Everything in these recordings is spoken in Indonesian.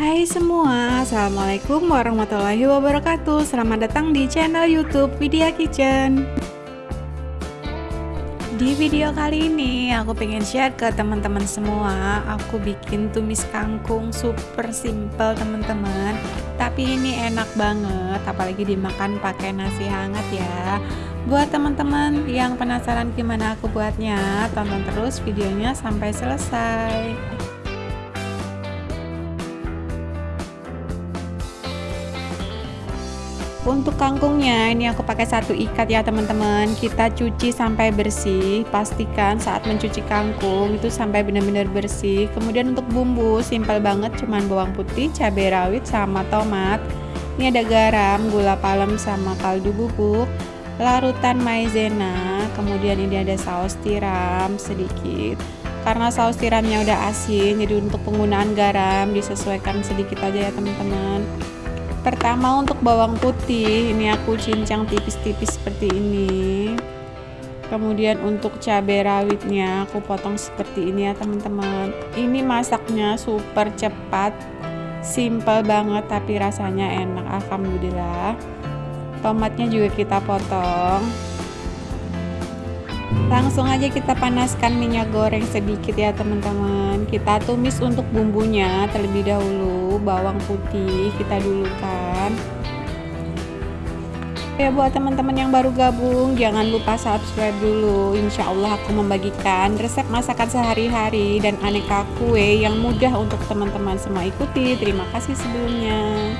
Hai semua, Assalamualaikum warahmatullahi wabarakatuh. Selamat datang di channel youtube Vidya Kitchen. Di video kali ini aku pengen share ke teman-teman semua. Aku bikin tumis kangkung super simple teman-teman. Tapi ini enak banget Apalagi dimakan pakai nasi hangat ya. Buat teman-teman yang penasaran gimana aku buatnya Tonton terus videonya sampai selesai untuk kangkungnya. Ini aku pakai satu ikat ya teman-teman. Kita cuci sampai bersih. Pastikan saat mencuci kangkung itu sampai benar-benar bersih. Kemudian untuk bumbu simpel banget. Cuman bawang putih cabai rawit sama tomat. Ini ada garam gula palem sama kaldu bubuk. Larutan maizena. Kemudian ini ada saus tiram sedikit. Karena saus tiramnya udah asin jadi untuk penggunaan garam disesuaikan sedikit aja ya teman-teman pertama untuk bawang putih. Ini aku cincang tipis-tipis seperti ini. Kemudian untuk cabai rawitnya aku potong seperti ini ya teman-teman. Ini masaknya super cepat simple banget tapi rasanya enak. Alhamdulillah. Tomatnya juga kita potong langsung aja kita panaskan minyak goreng sedikit ya teman-teman. Kita tumis untuk bumbunya terlebih dahulu bawang putih kita dulukan. Ya buat teman-teman yang baru gabung jangan lupa subscribe dulu. Insya Allah aku membagikan resep masakan sehari-hari dan aneka kue yang mudah untuk teman-teman semua ikuti. Terima kasih sebelumnya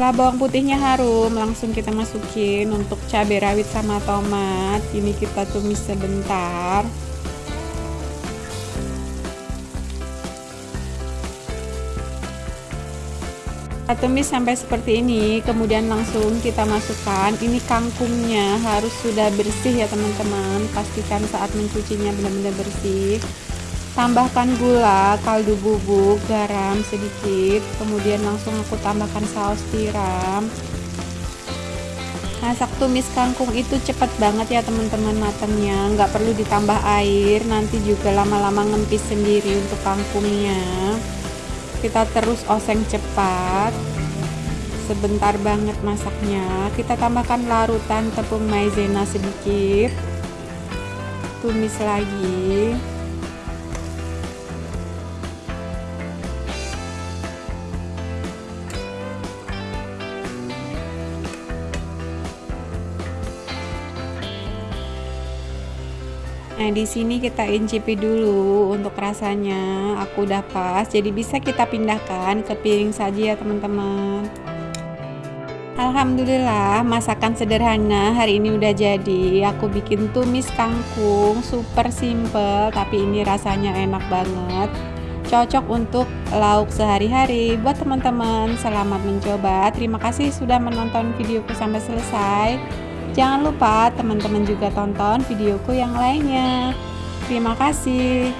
setelah bawang putihnya harum langsung kita masukin untuk cabai rawit sama tomat. Ini kita tumis sebentar. Kita tumis sampai seperti ini kemudian langsung kita masukkan. Ini kangkungnya harus sudah bersih ya teman-teman. Pastikan saat mencucinya benar-benar bersih tambahkan gula, kaldu bubuk, garam sedikit kemudian langsung aku tambahkan saus tiram. Masak tumis kangkung itu cepat banget ya teman-teman matangnya. Nggak perlu ditambah air nanti juga lama-lama ngempis sendiri untuk kangkungnya. Kita terus oseng cepat. Sebentar banget masaknya. Kita tambahkan larutan tepung maizena sedikit. Tumis lagi Nah, di sini kita incipi dulu untuk rasanya. Aku udah pas, jadi bisa kita pindahkan ke piring saja ya, teman-teman. Alhamdulillah, masakan sederhana hari ini udah jadi. Aku bikin tumis kangkung, super simple, tapi ini rasanya enak banget. Cocok untuk lauk sehari-hari. Buat teman-teman, selamat mencoba. Terima kasih sudah menonton videoku sampai selesai. Jangan lupa teman-teman juga tonton videoku yang lainnya. Terima kasih.